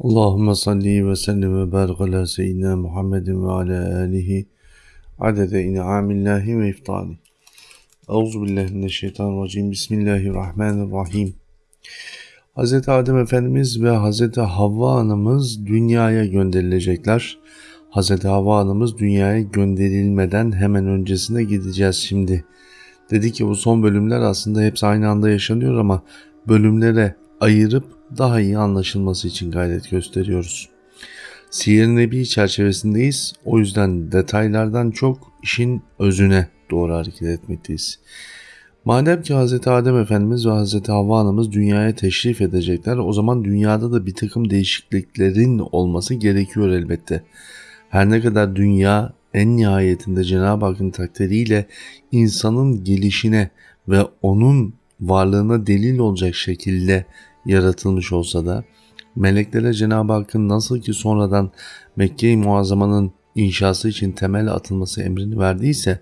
Allahümme salli ve sellim ve barik ala seyyidina Muhammedin ve ala alihi adede in'amillahi ve iftali. Euzu billahi mineşşeytanirracim. Bismillahirrahmanirrahim. Hz. Adem Efendimiz ve Hz. Havva Anamız dünyaya gönderilecekler. Hz. Havva Anamız dünyaya gönderilmeden hemen öncesine gideceğiz şimdi. Dedi ki bu son bölümler aslında hepsi aynı anda yaşanıyor ama bölümlere ayırıp daha iyi anlaşılması için gayret gösteriyoruz. Siyer Nebi çerçevesindeyiz. O yüzden detaylardan çok işin özüne doğru hareket etmekteyiz. Madem ki Hz. Adem Efendimiz ve Hz. Havva Anamız dünyaya teşrif edecekler o zaman dünyada da bir takım değişikliklerin olması gerekiyor elbette. Her ne kadar dünya en nihayetinde Cenab-ı Hakk'ın takdiriyle insanın gelişine ve onun varlığına delil olacak şekilde yaratılmış olsa da meleklere Cenab-ı Hakk'ın nasıl ki sonradan Mekke-i Muazzama'nın inşası için temel atılması emrini verdiyse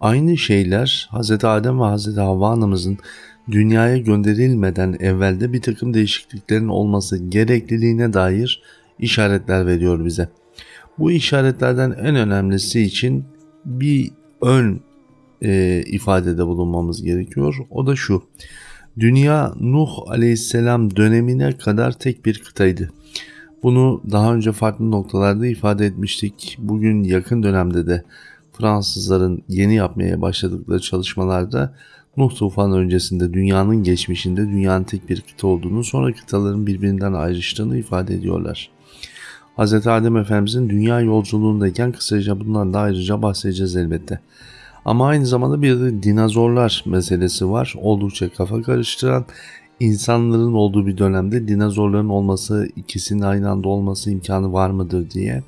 aynı şeyler Hz. Adem ve Hz. Havva anamızın dünyaya gönderilmeden evvelde bir takım değişikliklerin olması gerekliliğine dair işaretler veriyor bize. Bu işaretlerden en önemlisi için bir ön e, ifadede bulunmamız gerekiyor. O da şu. Dünya Nuh aleyhisselam dönemine kadar tek bir kıtaydı. Bunu daha önce farklı noktalarda ifade etmiştik. Bugün yakın dönemde de Fransızların yeni yapmaya başladıkları çalışmalarda Nuh tufanı öncesinde dünyanın geçmişinde dünyanın tek bir kıta olduğunu sonra kıtaların birbirinden ayrıştığını ifade ediyorlar. Hz. Adem Efendimizin dünya yolculuğundayken kısaca bundan da ayrıca bahsedeceğiz elbette. Ama aynı zamanda bir de dinozorlar meselesi var. Oldukça kafa karıştıran insanların olduğu bir dönemde dinozorların olması, ikisinin aynı anda olması imkanı var mıdır diye.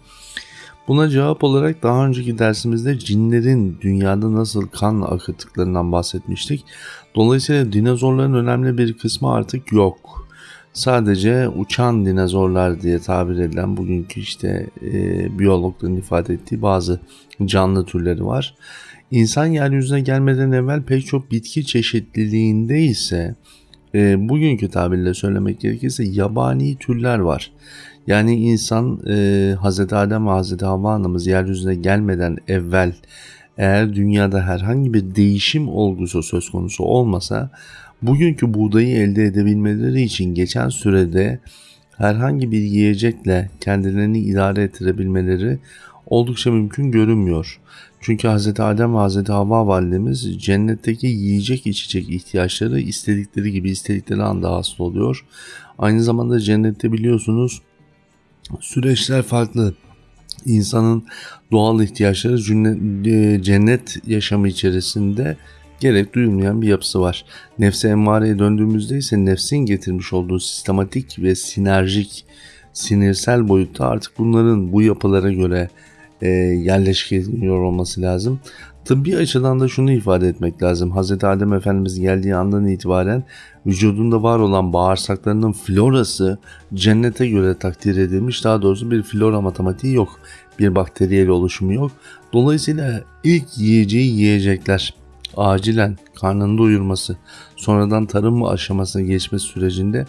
Buna cevap olarak daha önceki dersimizde cinlerin dünyada nasıl kan akıttıklarından bahsetmiştik. Dolayısıyla dinozorların önemli bir kısmı artık yok. Sadece uçan dinozorlar diye tabir edilen bugünkü işte e, biyologların ifade ettiği bazı canlı türleri var. İnsan yeryüzüne gelmeden evvel pek çok bitki çeşitliliğinde ise e, bugünkü tabirle söylemek gerekirse yabani türler var. Yani insan e, Hz. Adem ve Hz. Havva anamız yeryüzüne gelmeden evvel eğer dünyada herhangi bir değişim olgusu söz konusu olmasa bugünkü buğdayı elde edebilmeleri için geçen sürede herhangi bir yiyecekle kendilerini idare ettirebilmeleri oldukça mümkün görünmüyor. Çünkü Hz. Adem ve Hz. Havva validemiz cennetteki yiyecek içecek ihtiyaçları istedikleri gibi istedikleri anda hasıl oluyor. Aynı zamanda cennette biliyorsunuz süreçler farklı. İnsanın doğal ihtiyaçları e, cennet yaşamı içerisinde gerek duyulmayan bir yapısı var. Nefse emmareye döndüğümüzde ise nefsin getirmiş olduğu sistematik ve sinerjik sinirsel boyutta artık bunların bu yapılara göre e, yerleştiriliyor olması lazım. Tıbbi açıdan da şunu ifade etmek lazım. Hz. Adem Efendimiz geldiği andan itibaren vücudunda var olan bağırsaklarının florası cennete göre takdir edilmiş. Daha doğrusu bir flora matematiği yok. Bir bakteriyel oluşumu yok. Dolayısıyla ilk yiyeceği yiyecekler acilen karnını doyurması, sonradan tarım aşamasına geçme sürecinde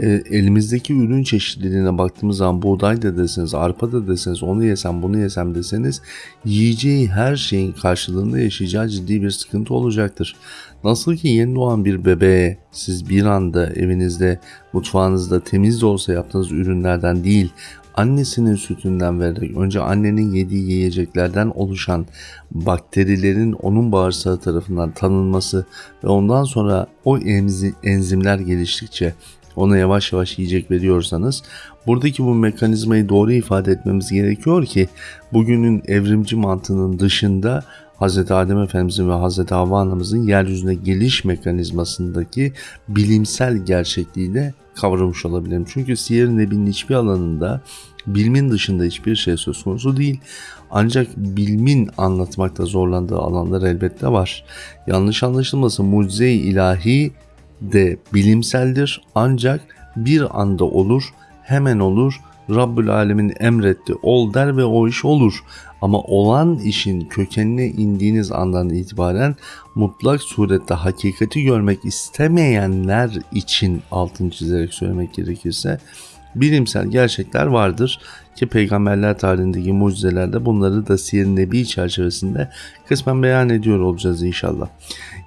e, elimizdeki ürün çeşitliliğine baktığımız zaman buğday da deseniz, arpa da deseniz, onu yesem bunu yesem deseniz yiyeceği her şeyin karşılığında yaşayacağı ciddi bir sıkıntı olacaktır. Nasıl ki yeni doğan bir bebeğe siz bir anda evinizde, mutfağınızda temiz de olsa yaptığınız ürünlerden değil, annesinin sütünden vererek önce annenin yediği yiyeceklerden oluşan bakterilerin onun bağırsağı tarafından tanınması ve ondan sonra o enzimler geliştikçe ona yavaş yavaş yiyecek veriyorsanız buradaki bu mekanizmayı doğru ifade etmemiz gerekiyor ki bugünün evrimci mantığının dışında Hz. Adem Efendimizin ve Hz. Havva Anamızın yeryüzüne geliş mekanizmasındaki bilimsel gerçekliği de kavramış olabilirim. Çünkü Siyer Nebi'nin hiçbir alanında bilimin dışında hiçbir şey söz konusu değil. Ancak bilimin anlatmakta zorlandığı alanlar elbette var. Yanlış anlaşılmasın mucize-i ilahi de bilimseldir ancak bir anda olur, hemen olur. Rabbül Alemin emretti ol der ve o iş olur. Ama olan işin kökenine indiğiniz andan itibaren mutlak surette hakikati görmek istemeyenler için altını çizerek söylemek gerekirse bilimsel gerçekler vardır ki peygamberler tarihindeki mucizelerde bunları da Siyer Nebi çerçevesinde kısmen beyan ediyor olacağız inşallah.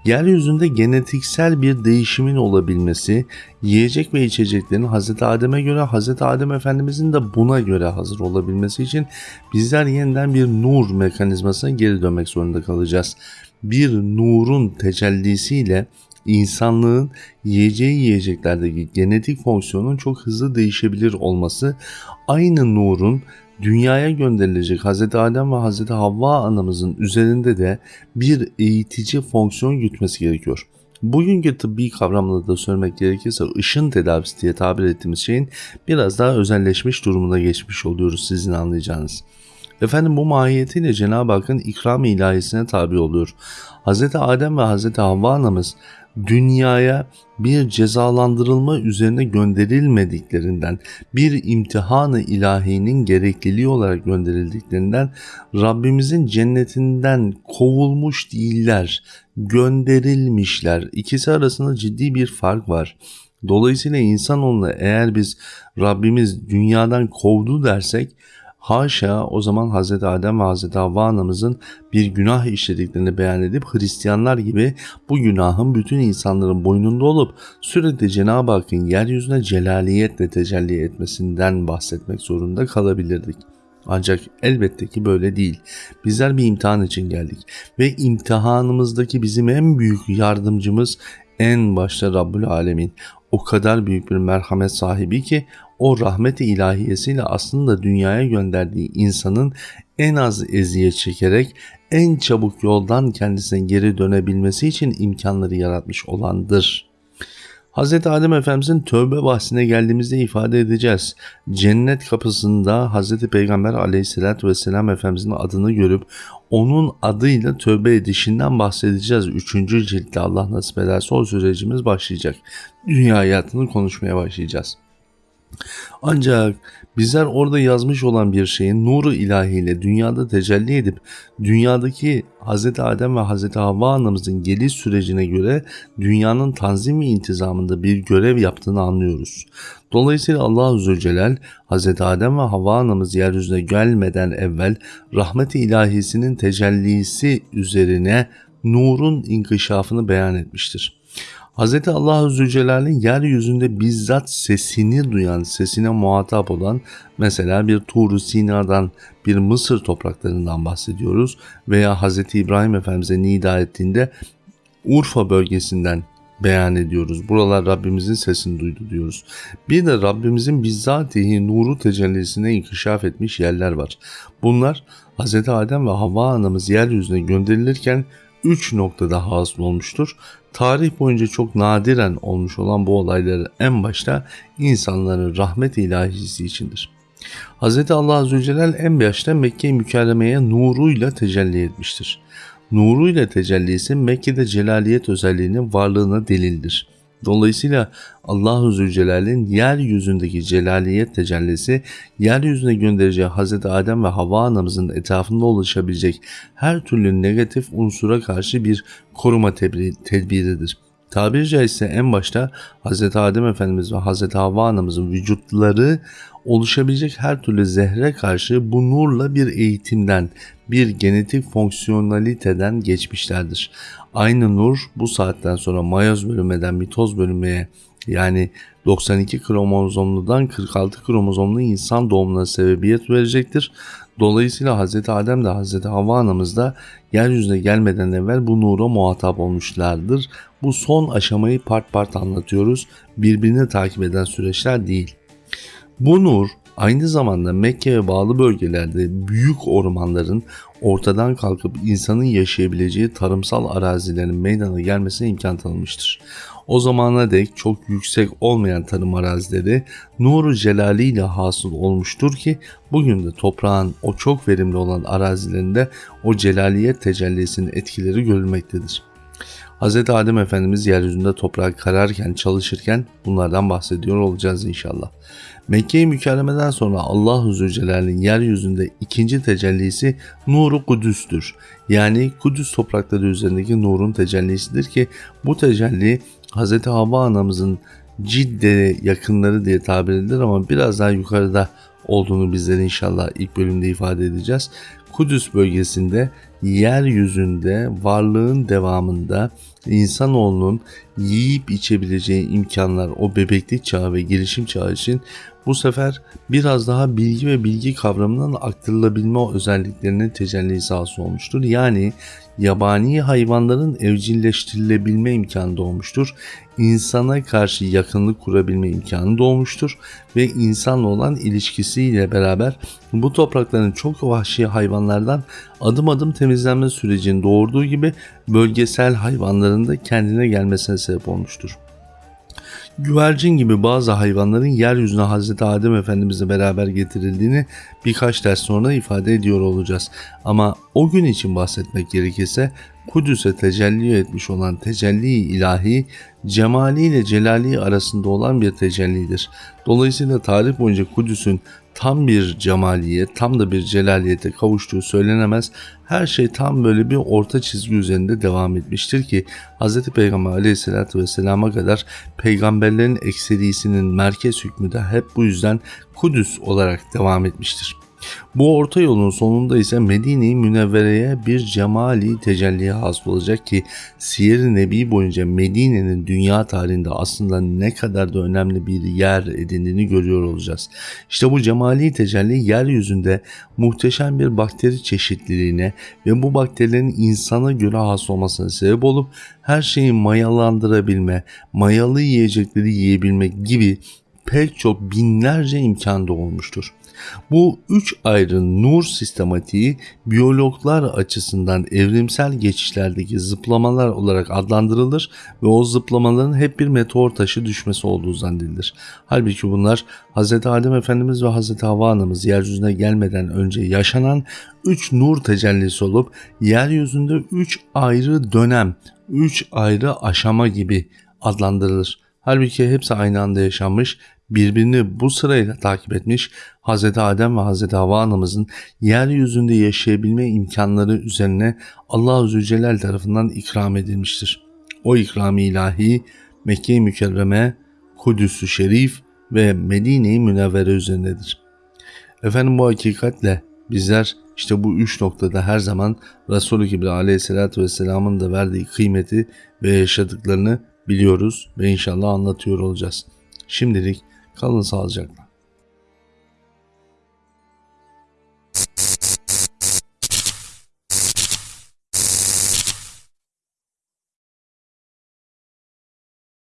Yeryüzünde genetiksel bir değişimin olabilmesi, yiyecek ve içeceklerin Hz. Adem'e göre Hz. Adem Efendimizin de buna göre hazır olabilmesi için bizler yeniden bir nur mekanizmasına geri dönmek zorunda kalacağız. Bir nurun tecellisiyle insanlığın yiyeceği yiyeceklerdeki genetik fonksiyonun çok hızlı değişebilir olması aynı nurun dünyaya gönderilecek Hz. Adem ve Hz. Havva anamızın üzerinde de bir eğitici fonksiyon gütmesi gerekiyor. Bugünkü tıbbi kavramla da söylemek gerekirse ışın tedavisi diye tabir ettiğimiz şeyin biraz daha özelleşmiş durumuna geçmiş oluyoruz sizin anlayacağınız. Efendim bu mahiyetiyle Cenab-ı Hakk'ın ikram ilahisine tabi oluyor. Hz. Adem ve Hz. Havva anamız dünyaya bir cezalandırılma üzerine gönderilmediklerinden, bir imtihanı ilahinin gerekliliği olarak gönderildiklerinden Rabbimizin cennetinden kovulmuş değiller, gönderilmişler. İkisi arasında ciddi bir fark var. Dolayısıyla insanoğluna eğer biz Rabbimiz dünyadan kovdu dersek Haşa o zaman Hz. Adem ve Hz. Havva anamızın bir günah işlediklerini beyan edip Hristiyanlar gibi bu günahın bütün insanların boynunda olup sürekli Cenab-ı Hakk'ın yeryüzüne celaliyetle tecelli etmesinden bahsetmek zorunda kalabilirdik. Ancak elbette ki böyle değil. Bizler bir imtihan için geldik ve imtihanımızdaki bizim en büyük yardımcımız en başta Rabbül Alemin. O kadar büyük bir merhamet sahibi ki o rahmet-i ilahiyesiyle aslında dünyaya gönderdiği insanın en az eziyet çekerek en çabuk yoldan kendisine geri dönebilmesi için imkanları yaratmış olandır. Hz. Adem Efendimizin tövbe bahsine geldiğimizde ifade edeceğiz. Cennet kapısında Hz. Peygamber aleyhissalatü vesselam Efendimizin adını görüp onun adıyla tövbe edişinden bahsedeceğiz. Üçüncü ciltte Allah nasip ederse o sürecimiz başlayacak. Dünya hayatını konuşmaya başlayacağız. Ancak bizler orada yazmış olan bir şeyin nuru ilahiyle dünyada tecelli edip dünyadaki Hz. Adem ve Hz. Havva anamızın geliş sürecine göre dünyanın tanzim ve intizamında bir görev yaptığını anlıyoruz. Dolayısıyla Allah Zülcelal Hz. Adem ve Havva anamız yeryüzüne gelmeden evvel rahmet-i ilahisinin tecellisi üzerine nurun inkişafını beyan etmiştir. Hz. Allah Zülcelal'in yeryüzünde bizzat sesini duyan, sesine muhatap olan mesela bir Tur Sina'dan, bir Mısır topraklarından bahsediyoruz veya Hz. İbrahim Efendimiz'e nida ettiğinde Urfa bölgesinden beyan ediyoruz. Buralar Rabbimizin sesini duydu diyoruz. Bir de Rabbimizin bizzatihi nuru tecellisine inkişaf etmiş yerler var. Bunlar Hz. Adem ve Havva anamız yeryüzüne gönderilirken 3 noktada hasıl olmuştur. Tarih boyunca çok nadiren olmuş olan bu olayları en başta insanların rahmet ilahisi içindir. Hz. Allah Azze en başta Mekke-i Mükerreme'ye nuruyla tecelli etmiştir. Nuruyla tecellisi Mekke'de celaliyet özelliğinin varlığına delildir. Dolayısıyla Allahu Zülcelal'in yeryüzündeki celaliyet tecellisi yeryüzüne göndereceği Hz. Adem ve Havva anamızın etrafında oluşabilecek her türlü negatif unsura karşı bir koruma tedbiridir. Tabiri caizse en başta Hz. Adem Efendimiz ve Hz. Havva anamızın vücutları oluşabilecek her türlü zehre karşı bu nurla bir eğitimden, bir genetik fonksiyonaliteden geçmişlerdir. Aynı nur bu saatten sonra mayoz bölünmeden mitoz bölünmeye yani 92 kromozomludan 46 kromozomlu insan doğumuna sebebiyet verecektir. Dolayısıyla Hz. Adem de Hz. Havva anamız da yeryüzüne gelmeden evvel bu nura muhatap olmuşlardır. Bu son aşamayı part part anlatıyoruz. Birbirini takip eden süreçler değil. Bu nur aynı zamanda Mekke ve bağlı bölgelerde büyük ormanların ortadan kalkıp insanın yaşayabileceği tarımsal arazilerin meydana gelmesine imkan tanımıştır. O zamana dek çok yüksek olmayan tarım arazileri nuru celali ile hasıl olmuştur ki bugün de toprağın o çok verimli olan arazilerinde o celaliyet tecellisinin etkileri görülmektedir. Hz. Adem Efendimiz yeryüzünde toprağı kararken çalışırken bunlardan bahsediyor olacağız inşallah. Mekke-i Mükerreme'den sonra Allah-u Zülcelal'in yeryüzünde ikinci tecellisi Nuru Kudüs'tür. Yani Kudüs toprakları üzerindeki nurun tecellisidir ki bu tecelli Hz. Havva anamızın Cidde yakınları diye tabir edilir ama biraz daha yukarıda olduğunu bizler inşallah ilk bölümde ifade edeceğiz. Kudüs bölgesinde yeryüzünde varlığın devamında insanoğlunun yiyip içebileceği imkanlar o bebeklik çağı ve gelişim çağı için bu sefer biraz daha bilgi ve bilgi kavramından aktarılabilme özelliklerinin tecellisi hasıl olmuştur. Yani yabani hayvanların evcilleştirilebilme imkanı doğmuştur. İnsana karşı yakınlık kurabilme imkanı doğmuştur ve insanla olan ilişkisiyle beraber bu toprakların çok vahşi hayvanlardan adım adım temizlenme sürecinin doğurduğu gibi bölgesel hayvanların da kendine gelmesine sebep olmuştur. Güvercin gibi bazı hayvanların yeryüzüne Hazreti Adem Efendimizle beraber getirildiğini birkaç ders sonra ifade ediyor olacağız. Ama o gün için bahsetmek gerekirse Kudüs'e tecelli etmiş olan tecelli ilahi cemali ile celali arasında olan bir tecellidir. Dolayısıyla tarih boyunca Kudüs'ün tam bir cemaliye, tam da bir celaliyete kavuştuğu söylenemez. Her şey tam böyle bir orta çizgi üzerinde devam etmiştir ki Hz. Peygamber aleyhissalatü vesselama kadar peygamberlerin ekserisinin merkez hükmü de hep bu yüzden Kudüs olarak devam etmiştir. Bu orta yolun sonunda ise Medine-i Münevvere'ye bir cemali tecelliye hasıl olacak ki Siyer-i Nebi boyunca Medine'nin dünya tarihinde aslında ne kadar da önemli bir yer edindiğini görüyor olacağız. İşte bu cemali tecelli yeryüzünde muhteşem bir bakteri çeşitliliğine ve bu bakterilerin insana göre has olmasına sebep olup her şeyi mayalandırabilme, mayalı yiyecekleri yiyebilmek gibi pek çok binlerce imkan olmuştur. Bu üç ayrı nur sistematiği biyologlar açısından evrimsel geçişlerdeki zıplamalar olarak adlandırılır ve o zıplamaların hep bir meteor taşı düşmesi olduğu zannedilir. Halbuki bunlar Hz. Adem Efendimiz ve Hz. Havva Anamız yeryüzüne gelmeden önce yaşanan üç nur tecellisi olup yeryüzünde üç ayrı dönem, üç ayrı aşama gibi adlandırılır. Halbuki hepsi aynı anda yaşanmış birbirini bu sırayla takip etmiş Hz. Adem ve Hz. Havva anamızın yeryüzünde yaşayabilme imkanları üzerine Allah Azze Celal tarafından ikram edilmiştir. O ikram ilahi Mekke-i Mükerreme, Kudüs-ü Şerif ve Medine-i Münevvere üzerindedir. Efendim bu hakikatle bizler işte bu üç noktada her zaman Resulü Kibri aleyhissalatü vesselamın da verdiği kıymeti ve yaşadıklarını biliyoruz ve inşallah anlatıyor olacağız. Şimdilik Kalın sağlıcakla.